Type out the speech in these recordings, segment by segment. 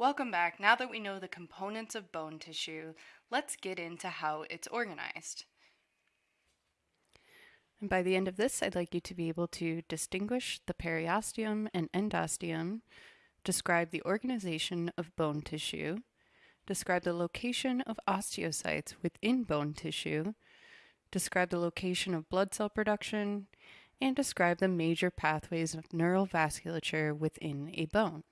Welcome back. Now that we know the components of bone tissue, let's get into how it's organized. And by the end of this, I'd like you to be able to distinguish the periosteum and endosteum, describe the organization of bone tissue, describe the location of osteocytes within bone tissue, describe the location of blood cell production, and describe the major pathways of neural vasculature within a bone.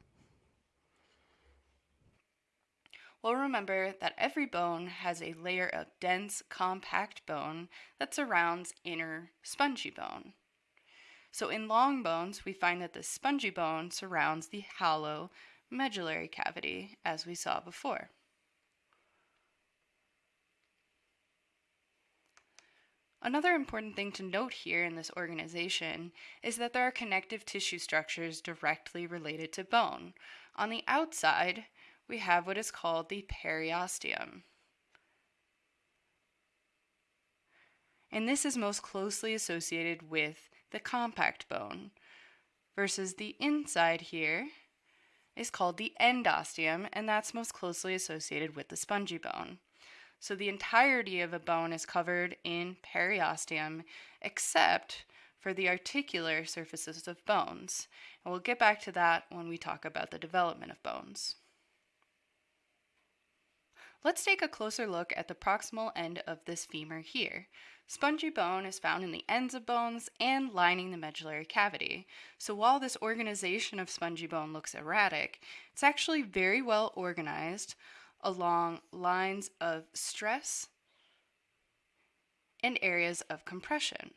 Well, remember that every bone has a layer of dense, compact bone that surrounds inner spongy bone. So in long bones, we find that the spongy bone surrounds the hollow medullary cavity, as we saw before. Another important thing to note here in this organization is that there are connective tissue structures directly related to bone. On the outside, we have what is called the periosteum. And this is most closely associated with the compact bone, versus the inside here is called the endosteum, and that's most closely associated with the spongy bone. So the entirety of a bone is covered in periosteum, except for the articular surfaces of bones. And we'll get back to that when we talk about the development of bones. Let's take a closer look at the proximal end of this femur here. Spongy bone is found in the ends of bones and lining the medullary cavity. So while this organization of spongy bone looks erratic, it's actually very well organized along lines of stress and areas of compression.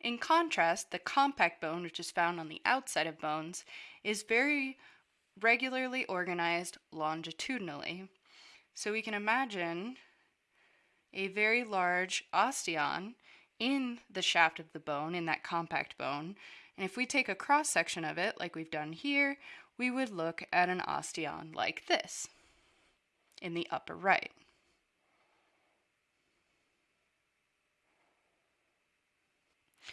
In contrast, the compact bone, which is found on the outside of bones, is very regularly organized longitudinally. So we can imagine a very large osteon in the shaft of the bone, in that compact bone. And if we take a cross section of it, like we've done here, we would look at an osteon like this in the upper right.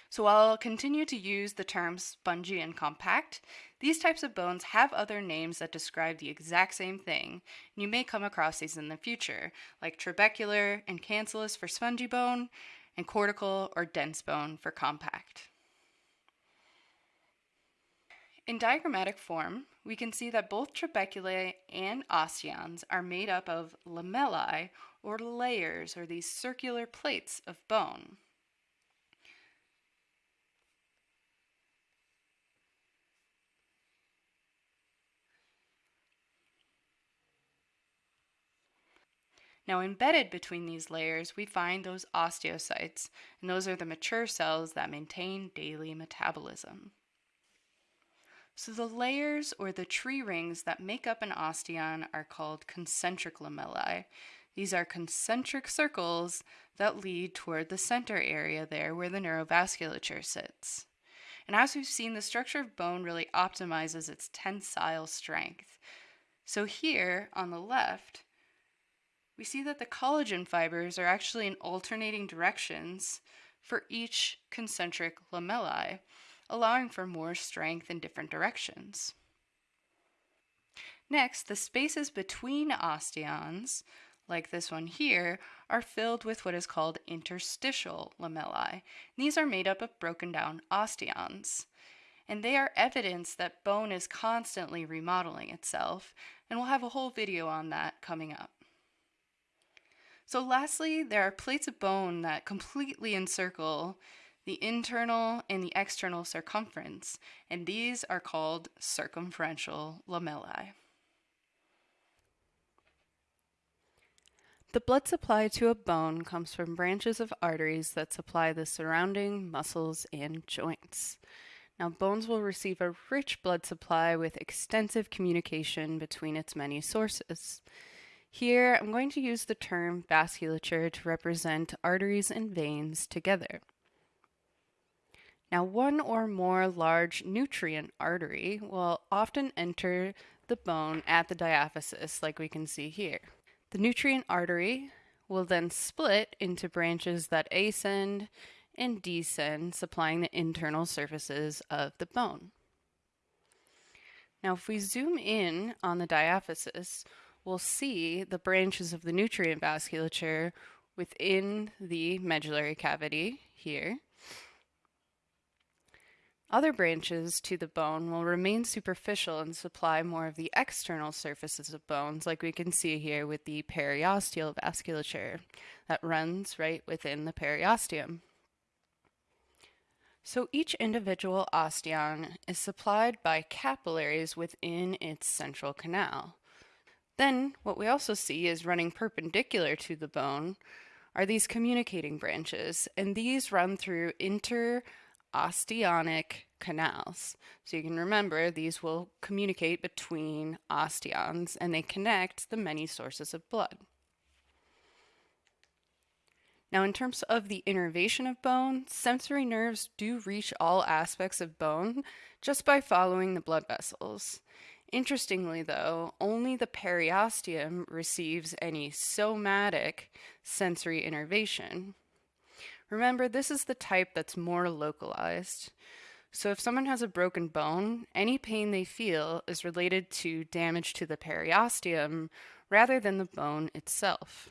So while I'll continue to use the terms spongy and compact, these types of bones have other names that describe the exact same thing, and you may come across these in the future, like trabecular and cancellous for spongy bone, and cortical or dense bone for compact. In diagrammatic form, we can see that both trabeculae and osteons are made up of lamellae, or layers, or these circular plates of bone. Now embedded between these layers, we find those osteocytes, and those are the mature cells that maintain daily metabolism. So the layers or the tree rings that make up an osteon are called concentric lamellae. These are concentric circles that lead toward the center area there where the neurovasculature sits. And as we've seen, the structure of bone really optimizes its tensile strength. So here on the left, we see that the collagen fibers are actually in alternating directions for each concentric lamellae, allowing for more strength in different directions. Next, the spaces between osteons, like this one here, are filled with what is called interstitial lamellae. These are made up of broken down osteons, and they are evidence that bone is constantly remodeling itself, and we'll have a whole video on that coming up. So lastly, there are plates of bone that completely encircle the internal and the external circumference, and these are called circumferential lamellae. The blood supply to a bone comes from branches of arteries that supply the surrounding muscles and joints. Now, bones will receive a rich blood supply with extensive communication between its many sources. Here, I'm going to use the term vasculature to represent arteries and veins together. Now, one or more large nutrient artery will often enter the bone at the diaphysis, like we can see here. The nutrient artery will then split into branches that ascend and descend, supplying the internal surfaces of the bone. Now, if we zoom in on the diaphysis, we'll see the branches of the nutrient vasculature within the medullary cavity here. Other branches to the bone will remain superficial and supply more of the external surfaces of bones, like we can see here with the periosteal vasculature that runs right within the periosteum. So each individual osteon is supplied by capillaries within its central canal. Then, what we also see is running perpendicular to the bone are these communicating branches, and these run through interosteonic canals. So you can remember these will communicate between osteons and they connect the many sources of blood. Now, in terms of the innervation of bone, sensory nerves do reach all aspects of bone just by following the blood vessels. Interestingly, though, only the periosteum receives any somatic sensory innervation. Remember, this is the type that's more localized. So, if someone has a broken bone, any pain they feel is related to damage to the periosteum rather than the bone itself.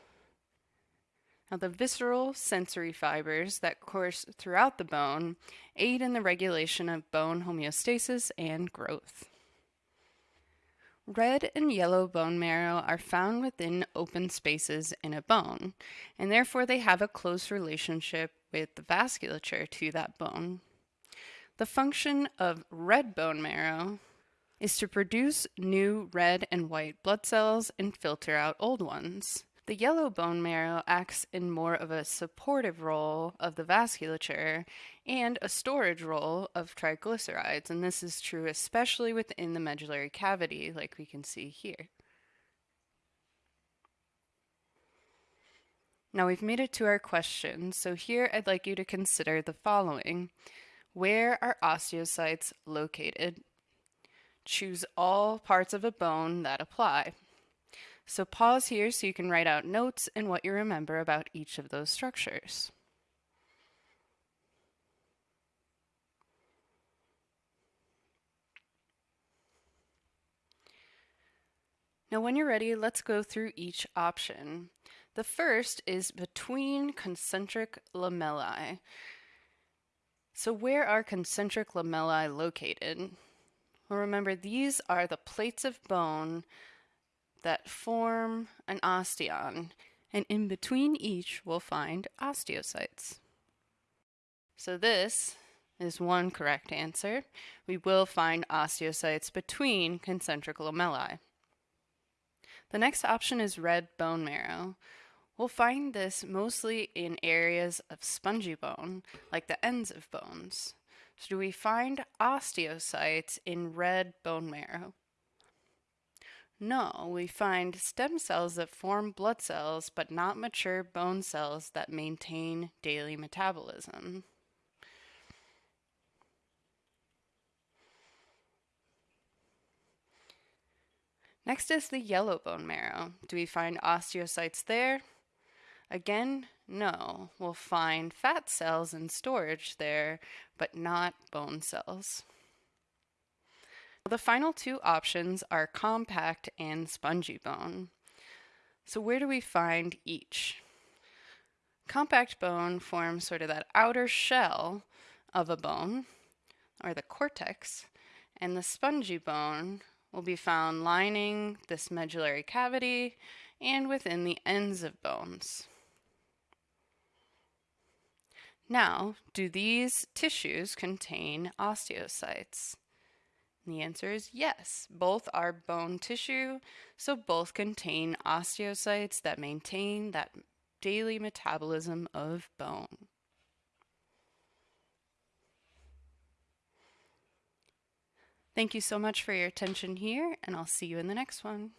Now, the visceral sensory fibers that course throughout the bone aid in the regulation of bone homeostasis and growth. Red and yellow bone marrow are found within open spaces in a bone, and therefore they have a close relationship with the vasculature to that bone. The function of red bone marrow is to produce new red and white blood cells and filter out old ones. The yellow bone marrow acts in more of a supportive role of the vasculature and a storage role of triglycerides, and this is true especially within the medullary cavity, like we can see here. Now we've made it to our question, so here I'd like you to consider the following. Where are osteocytes located? Choose all parts of a bone that apply. So pause here so you can write out notes and what you remember about each of those structures. Now when you're ready, let's go through each option. The first is between concentric lamellae. So where are concentric lamellae located? Well, remember, these are the plates of bone that form an osteon, and in between each we'll find osteocytes. So this is one correct answer. We will find osteocytes between concentric lamellae. The next option is red bone marrow. We'll find this mostly in areas of spongy bone, like the ends of bones. So do we find osteocytes in red bone marrow? No, we find stem cells that form blood cells but not mature bone cells that maintain daily metabolism. Next is the yellow bone marrow. Do we find osteocytes there? Again, no. We'll find fat cells in storage there, but not bone cells. The final two options are compact and spongy bone. So where do we find each? Compact bone forms sort of that outer shell of a bone, or the cortex, and the spongy bone will be found lining this medullary cavity and within the ends of bones. Now, do these tissues contain osteocytes? The answer is yes. Both are bone tissue, so both contain osteocytes that maintain that daily metabolism of bone. Thank you so much for your attention here, and I'll see you in the next one.